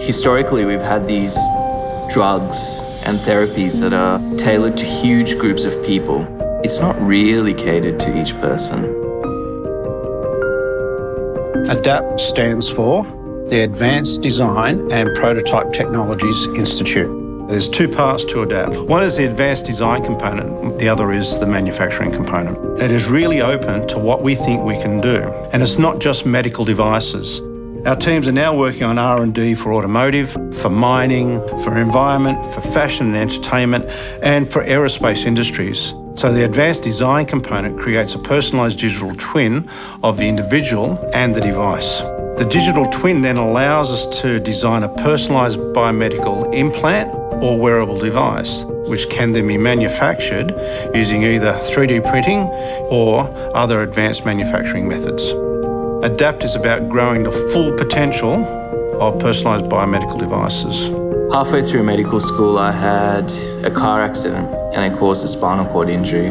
Historically, we've had these drugs and therapies that are tailored to huge groups of people. It's not really catered to each person. ADAPT stands for the Advanced Design and Prototype Technologies Institute. There's two parts to ADAPT. One is the advanced design component, the other is the manufacturing component. It is really open to what we think we can do. And it's not just medical devices. Our teams are now working on R&D for automotive, for mining, for environment, for fashion and entertainment, and for aerospace industries. So the advanced design component creates a personalised digital twin of the individual and the device. The digital twin then allows us to design a personalised biomedical implant or wearable device, which can then be manufactured using either 3D printing or other advanced manufacturing methods. ADAPT is about growing the full potential of personalised biomedical devices. Halfway through medical school, I had a car accident and it caused a spinal cord injury.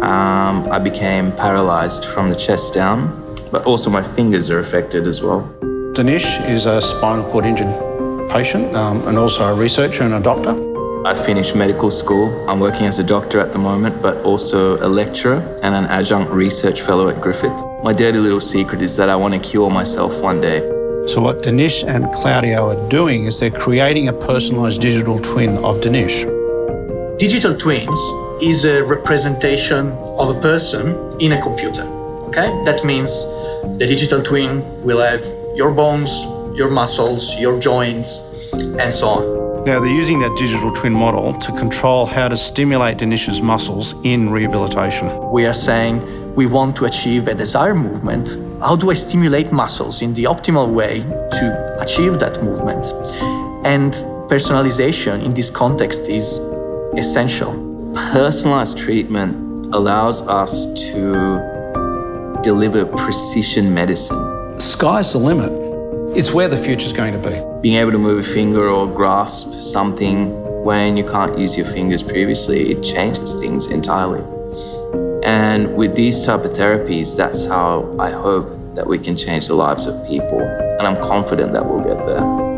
Um, I became paralysed from the chest down, but also my fingers are affected as well. Dinesh is a spinal cord injured patient um, and also a researcher and a doctor. I finished medical school. I'm working as a doctor at the moment, but also a lecturer and an adjunct research fellow at Griffith. My dirty little secret is that I want to cure myself one day. So what Dinesh and Claudio are doing is they're creating a personalised digital twin of Dinesh. Digital twins is a representation of a person in a computer, okay? That means the digital twin will have your bones, your muscles, your joints, and so on. Now, they're using that digital twin model to control how to stimulate Dinesh's muscles in rehabilitation. We are saying we want to achieve a desired movement. How do I stimulate muscles in the optimal way to achieve that movement? And personalization in this context is essential. Personalized treatment allows us to deliver precision medicine. Sky's the limit. It's where the future's going to be. Being able to move a finger or grasp something when you can't use your fingers previously, it changes things entirely. And with these type of therapies, that's how I hope that we can change the lives of people. And I'm confident that we'll get there.